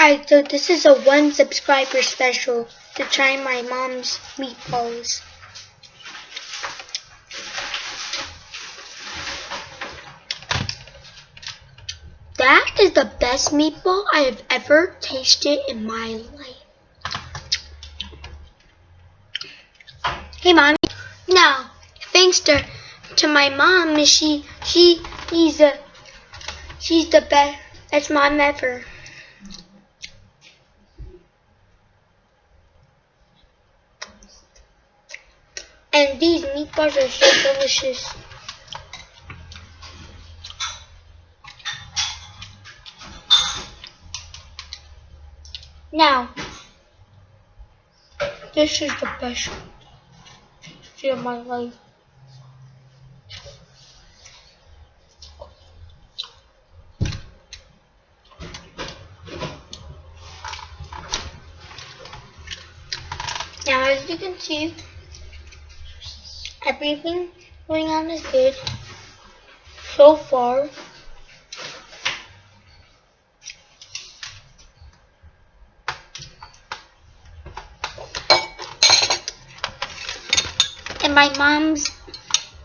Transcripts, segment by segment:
Alright, so this is a one subscriber special to try my mom's meatballs. That is the best meatball I have ever tasted in my life. Hey, mommy. Now, thanks to to my mom, she she she's a she's the best best mom ever. And these meatballs are so delicious. Now, this is the best day of my life. Now, as you can see, everything going on is good so far. And my mom's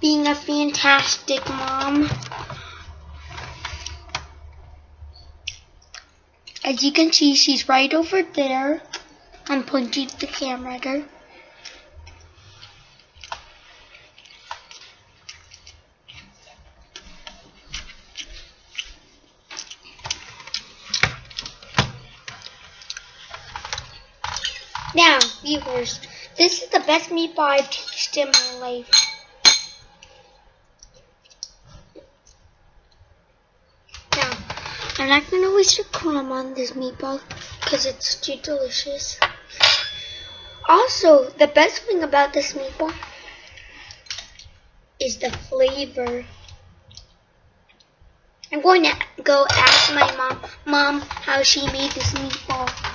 being a fantastic mom. As you can see, she's right over there. I'm pointing the camera at her. Now, viewers, this is the best meatball I've tasted in my life. Now, I'm not going to waste a crumb on this meatball because it's too delicious. Also, the best thing about this meatball is the flavor. I'm going to go ask my mom, mom how she made this meatball.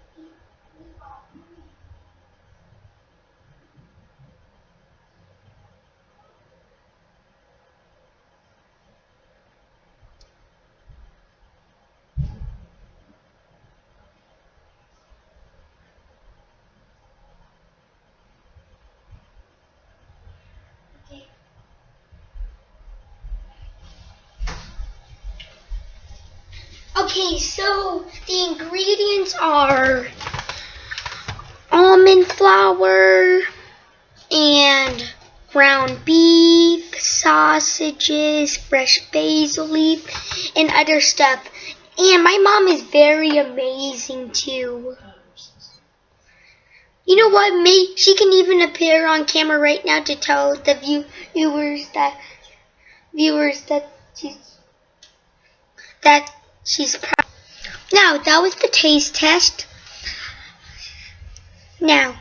Okay, so the ingredients are almond flour and ground beef, sausages, fresh basil leaf, and other stuff. And my mom is very amazing too. You know what? May she can even appear on camera right now to tell the view, viewers that viewers that she's that she's proud. Now that was the taste test. Now